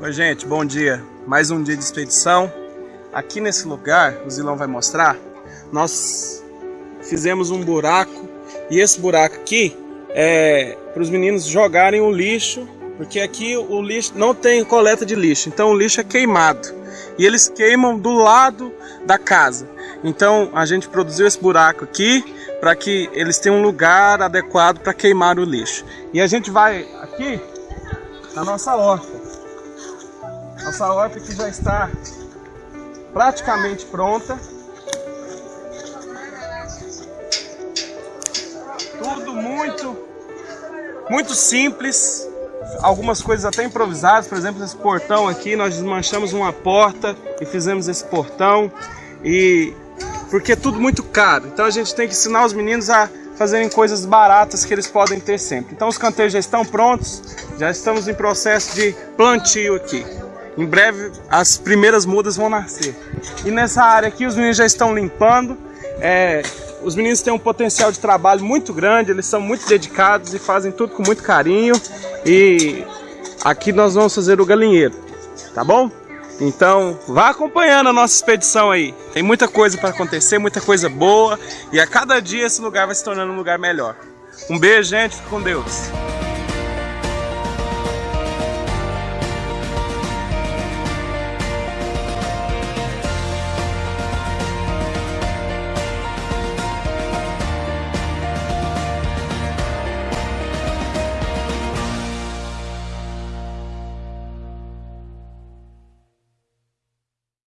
Oi gente, bom dia. Mais um dia de expedição. Aqui nesse lugar, o Zilão vai mostrar, nós fizemos um buraco e esse buraco aqui é para os meninos jogarem o lixo, porque aqui o lixo não tem coleta de lixo, então o lixo é queimado e eles queimam do lado da casa. Então a gente produziu esse buraco aqui para que eles tenham um lugar adequado para queimar o lixo. E a gente vai aqui na nossa horta. Nossa que já está praticamente pronta. Tudo muito, muito simples. Algumas coisas até improvisadas, por exemplo, esse portão aqui, nós desmanchamos uma porta e fizemos esse portão. E porque é tudo muito caro. Então a gente tem que ensinar os meninos a fazerem coisas baratas que eles podem ter sempre. Então os canteiros já estão prontos, já estamos em processo de plantio aqui. Em breve as primeiras mudas vão nascer. E nessa área aqui os meninos já estão limpando. É, os meninos têm um potencial de trabalho muito grande, eles são muito dedicados e fazem tudo com muito carinho. E aqui nós vamos fazer o galinheiro, tá bom? Então, vá acompanhando a nossa expedição aí. Tem muita coisa para acontecer, muita coisa boa. E a cada dia esse lugar vai se tornando um lugar melhor. Um beijo, gente. Fique com Deus.